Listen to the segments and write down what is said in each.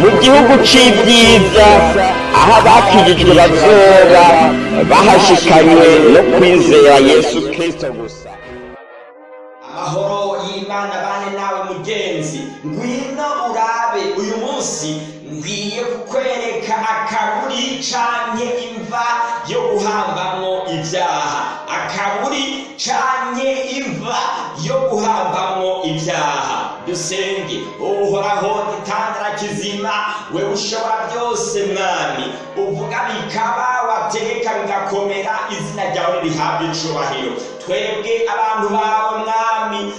mu gihugu cy'ibyiza aho abakirijwe bazoba bahashikanywe no kwizera yesu kirisito gusa amahoro y'imana bane nawe mugenzi ngwino urabe uyu munsi ngiye kukwereka akaburi canke imva yo guhambamwo ibyaha akaburi canke imva yo guhambamwo ibyaha musenge uhoraho itandara kizima we ushobora byose mwami uvuga bikaba wategeka bigakomera izina ryawe rihabwa icubahiro twebwe abantu bawe mwami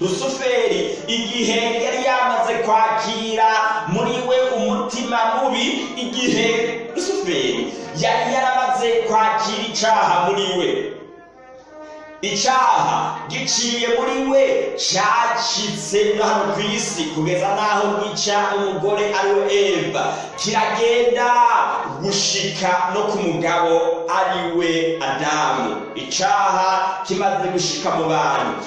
rusuferi igihe yari yamaze kwakira muri we umutima mubi igihe rusuferi yari yaramaze kwakira icaha muri we icyaha giciye muri we cyacitse hano ku isi kugeza n'aho gica umugore ari we eva kiragenda gushika no ku mugabo ari we adamu icyaha kimaze gushika mu bantu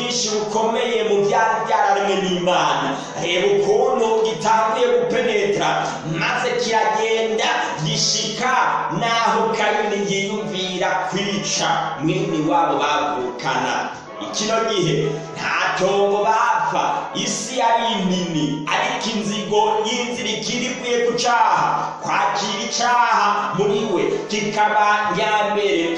bwinshi bukomeye mu byari byararemwe n'imana reba ukuntu gitanguye gupenetra maze kiragenda gishika n'aho kayini yiyumvira kwica mwene wabo bavukana kino gihe nta cyongo bapfa isi yari nini ariko inzigo y'inzira ikiri ikwiye ku cyaha kwakira icyaha muri we kikaba mbere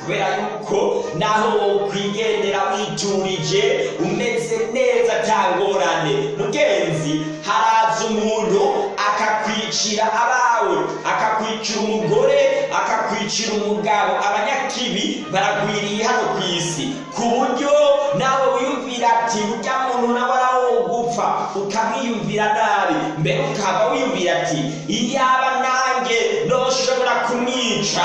kubera yuko naho wokwigendera witurije umeze neza atangorane mugenzi haraza umuntu akakwicira abawe akakwicira umugore akakwicira umugabo abanyakibi baragwiriye hano ku isi ku buryo nawe wiyumvira ati burya muntu nawe arawogupfa ukamwiyumvira nabi mbere ukaba wiyumvira ati iyaba nawe ndoshobora kumwica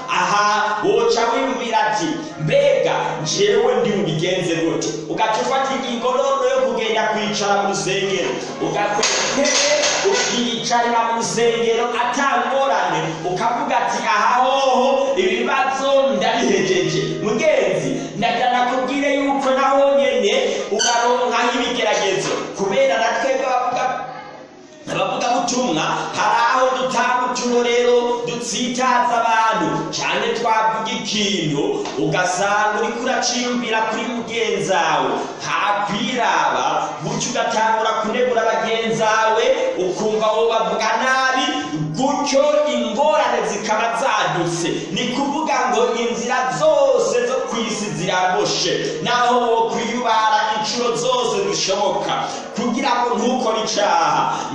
aha woca wiyumvira ati mbega njyewe ndi bubigenze gute ugaca ufata ingingo rero yo kugenda kwicara mu rusengero ugakwete ukiyicarira mu rusengero atangorane ukavuga ati aha hoho ibibazo ndabihejeje mugenzi ndajya nakubwire yuko naho nyine ukaronka nk'ibigeragezo kubera na twebwe ubutumwa hari aho dutanga ubutumwa dutsitaza abantu cyane twavuga ikintu ugasanga uriko uracimbira kuri mugenzawe ntakwiraba gutyo ugatangura kunegura bagenzawe ukumva wowe bavuga nabi gutyo ingorane zikaba zadutse ni kuvuga ngo inzira zose zo ku isi ziraboshe naho wo kwiyubara inshuro zose zishoboka kugira ngo ntukore icyaha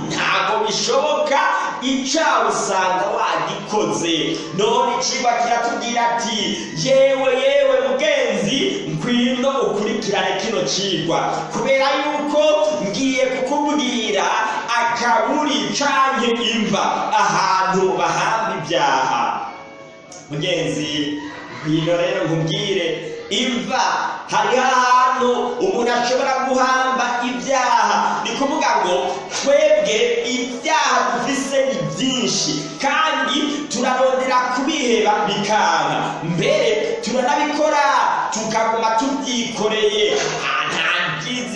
ntabwo bishoboka icyaha usanga wagikoze none icigwa kiratubwira ati yewe yewe mugenzi ngwino ukurikirane kino cigwa kubera yuko ngiye kukubwira akaburi canke imva ahantu bahamba ibyaha mugenzi iyi rero nkubwire imva hari ahantu umuntu ashobora guhamba ibyaha ni kuvuga ngo twebwe ibyaha dufise ni byinshi kandi turarondera kubiheba bikanga mbere turanabikora tukaguma tubyikoreye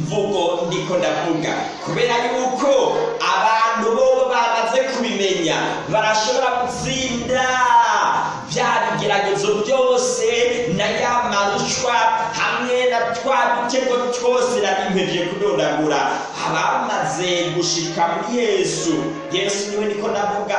mvugo ndiko ndavuga kubera yuko abantu bobo bamaze kubimenya barashobora gutsinda bya bigeragezo byose na ya marushwa hamwe na twa dutego twose nari mpebye kudondagura abamaze gushika muri yesu yesu niwe niko ndavuga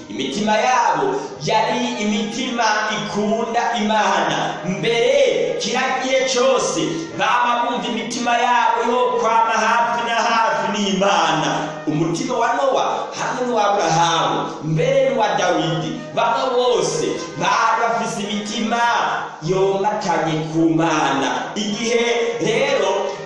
imitima yabo yari imitima ikunda imana mbere kiriya cyose baba bumva imitima yabo yo kwama hafi na hafi n'imana umutima wa nowa hamwe n'uw'aburahamu mbere wa dawidi bamwe bose bari bafise imitima yomatanye ku mana igihe rero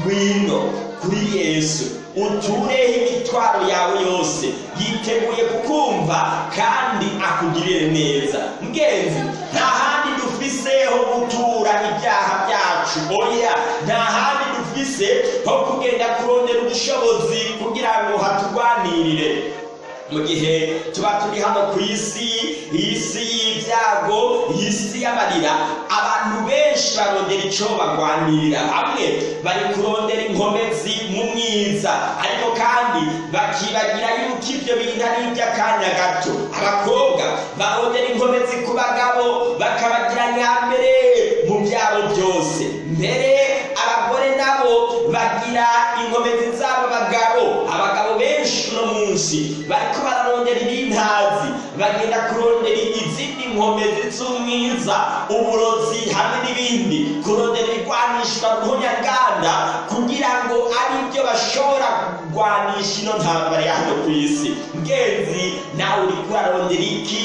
ngwino kuri yesu utureho imitwaro yawe yose yiteguye kukumva kandi akugirire neza mugenzi nta handi dufiseho gutura ibyaha byacu oya nta handi dufise ho kugenda kurondera ubushobozi kugira ngo haturwanirire mu gihe tuba turi hano ku isi isi y'ibyago isi y'amarira abantu benshi barondera icyo barwanirira hamwe bari kurondera inkomezi mu mwiza ariko kandi bakibagira yuko ibyo bintu ari iby'akanya gato abakobwa barondera inkomezi ku bagabo bakabagira nyambere mu byabo byose mbere abagore nabo bagira inkomezi nyinshi bariko bararondera ibintazi bagenda kurondera izindi nkombe z'umwiza uburozi hamwe n'ibindi kurondera ibigwanishwa ruhunyaganda kugira ngo ari byo bashobora kugwanisha ino ntambara ya hano ku isi mgenzi nawe uri kurarondera iki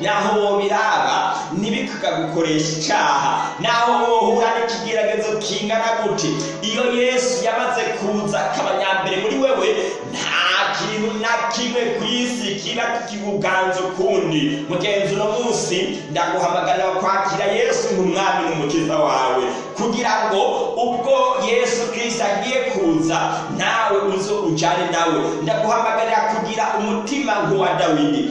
naho wobiraba kikagukoresha icyaha naho wohura n'ikigeragezo kingana gute iyo yesu yamaze kuza akaba muri wewe nta kintu na kimwe ku isi kiba kikuganza ukundi mugenzi uno munsi ndaguhamagarira kwakira yesu nk'umwami n'umukiza wawe kugira ngo ubwo yesu kirisita agiye kuza nawe uzo ujyane nawe ndaguhamagarira kugira umutima nk'uwa dawidi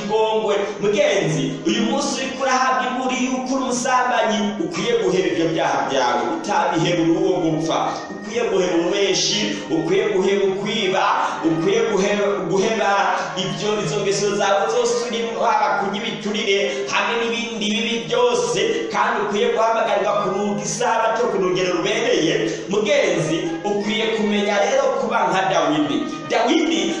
ikigongwe mugenzi uyu munsi uri urahabwa imburi yuko uri umusambanyi ukwiye guhera ibyo byaha byawe utabiherura uwo gupfa ukwiye guhera umweshi ukwiye guhera ukwiba ukwiye guhera ibyo izo zawe zose urimo haba kunyibiturire hamwe n'ibindi bibi byose kandi ukwiye guhamagarwa kuruga isabato ku rugero rubereye mugenzi ukwiye kumenya rero kuba nka dawidi dawidi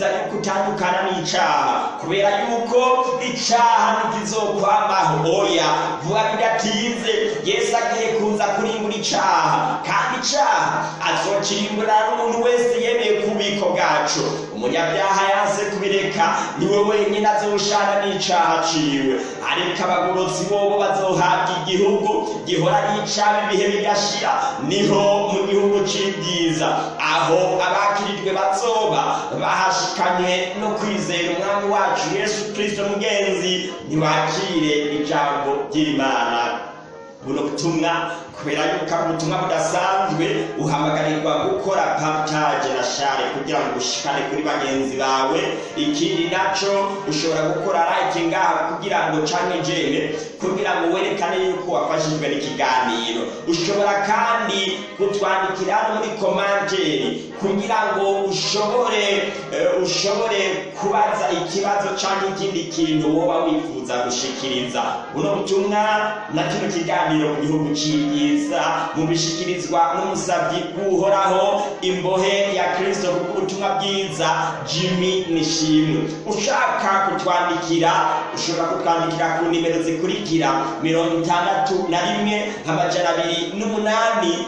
yuko utandukana n'icaha kubera yuko icaha ntikizokwambaho oya vuba bidatinze yesu agiye kuza kurimbura icaha kandi icaha azokirimbura n'umuntu wese yemeye ku bubiko bwacu umunyabyaha yanze kubireka niwe wenyine azoshana n'icaha ciwe ariko abagorotsi bobo bazohabwa igihugu gihora n'icaba ibihe bigashira niho mu gihugu c'ibyiza aho abakirijwe bazoba bahashikanywe no kwizera umwami wacu yesu kristo mugenzi ntibakire ijambo ry'imana buno butumwa kubera yuko ari ubutumwa budasanzwe uhamagarirwa gukora partage na share kugira ngo ushikane kuri bagenzi bawe ikindi naco ushobora gukora like ngaha kugira ngo canke jene kugira ngo werekane yuko wafashijwe n'ikiganiro ushobora kandi kutwandikira no muri komanteri kugira ngo ushobore uh, ushobore kubaza ikibazo cyangwa ikindi kintu woba wifuza gushikiriza buno butumwa na kino kiganiro mu gihugu c'iyi bwiza mubishikirizwa n'umusabyi w'uhoraho imbohe ya kirisito ubutumwa bwiza jimmy nishimwe ushaka kutwandikira ushobora kutwandikira ku nimero zikurikira mirongo itandatu na rimwe amajana abiri n'umunani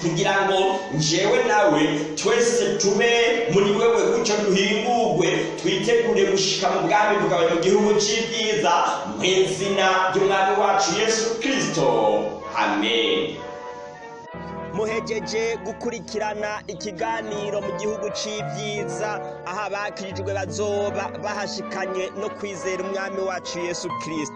kugira ngo njyewe nawe twese tube muri wewe gutyo duhingurwe twitegure gushyika mu bwami bwawe mu gihugu cy'ibyiza mu izina ry'umwami wacu yesu kirisito amen muhegeje gukurikirana ikiganiro mu gihugu cy'ibyiza aho abakirijwe bazoba bahashikanye no kwizera umwami wacu yesu kirisito